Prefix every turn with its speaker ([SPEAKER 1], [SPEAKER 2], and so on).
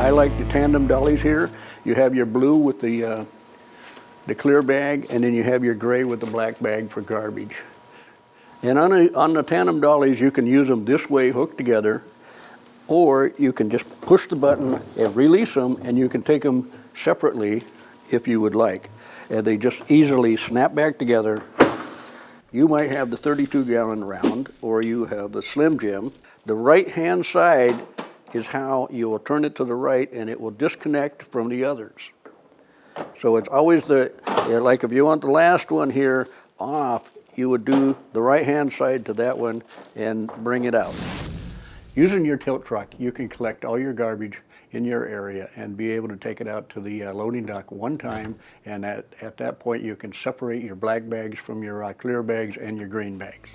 [SPEAKER 1] I like the tandem dollies here. You have your blue with the, uh, the clear bag, and then you have your gray with the black bag for garbage. And on, a, on the tandem dollies, you can use them this way hooked together, or you can just push the button and release them, and you can take them separately if you would like. And they just easily snap back together. You might have the 32 gallon round, or you have the Slim Jim. The right hand side is how you will turn it to the right and it will disconnect from the others. So it's always the, like if you want the last one here off, you would do the right hand side to that one and bring it out. Using your tilt truck, you can collect all your garbage in your area and be able to take it out to the uh, loading dock one time and at, at that point you can separate your black bags from your uh, clear bags and your green bags.